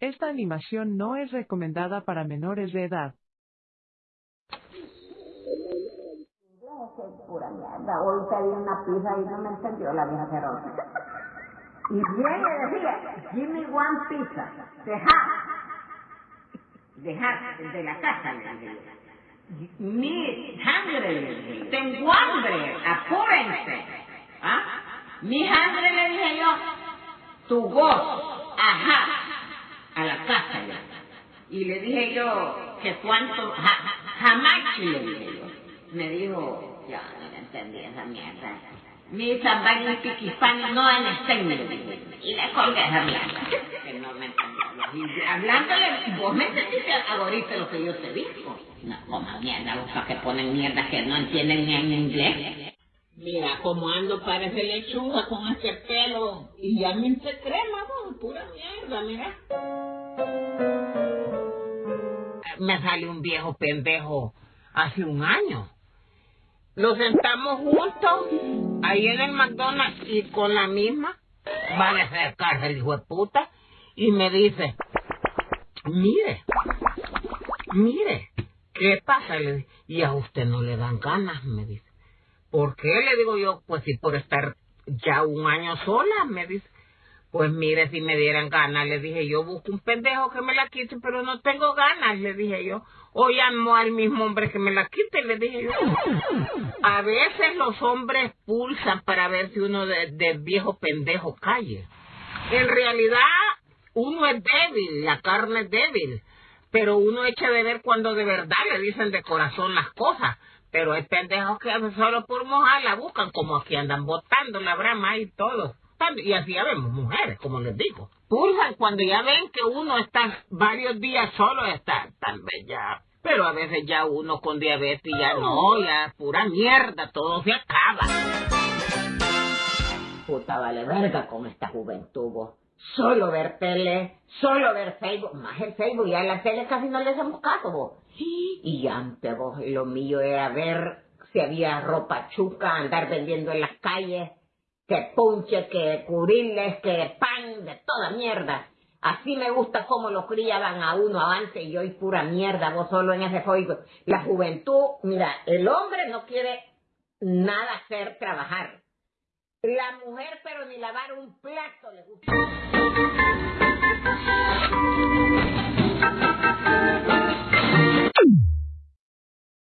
Esta animación no es recomendada para menores de edad. Pura mierda. Hoy pedí una pizza y no me entendió la vieja cerosa. Y bien le decía, give me one pizza. Dejar. Dejar de la casa. Mi hambre, le dije. Tengo hambre, apúrense. ¿Ah? Mi hambre, le dije yo. Tu voz, ajá, a la casa ya. Y le dije yo que cuánto, ja, jamás le dije yo. Me dijo, ya no le entendí esa mierda. Mi zambán y piquifán no han estén, le. Y le colgué esa mierda. Que no me entendió. Hablándole, vos me entendiste ahorita lo que yo te digo. No, como mierda, los que ponen mierda que no entienden ni en inglés. Mira cómo ando, parece lechuga con este pelo. Y ya me hice crema, vos, pura mierda, mira. Me sale un viejo pendejo hace un año. Lo sentamos juntos ahí en el McDonald's y con la misma va a hacer cárcel, hijo de puta. Y me dice, mire, mire, ¿qué pasa? Y a usted no le dan ganas, me dice. ¿Por qué? Le digo yo, pues si por estar ya un año sola, me dice. Pues mire, si me dieran ganas, le dije yo, busco un pendejo que me la quite, pero no tengo ganas, le dije yo. O llamo al mismo hombre que me la quite, le dije yo. A veces los hombres pulsan para ver si uno de, viejo pendejo calle. En realidad, uno es débil, la carne es débil, pero uno echa de ver cuando de verdad le dicen de corazón las cosas. Pero hay pendejos que solo por mojar la buscan, como aquí andan botando la brama y todo. Y así ya vemos mujeres, como les digo. Pulsan cuando ya ven que uno está varios días solo, está tal vez ya. Pero a veces ya uno con diabetes ya no, ya pura mierda, todo se acaba. Puta vale verga con esta juventud, vos. Solo ver tele, solo ver Facebook, más el Facebook, ya en la tele casi no le hacemos caso, vos. Y antes, vos, lo mío era ver si había ropa chuca, andar vendiendo en las calles, que punche, que curiles, que pan, de toda mierda. Así me gusta cómo lo criaban a uno avance y hoy pura mierda, vos solo en ese juego. La juventud, mira, el hombre no quiere nada hacer, trabajar. La mujer, pero ni lavar un plato le gusta.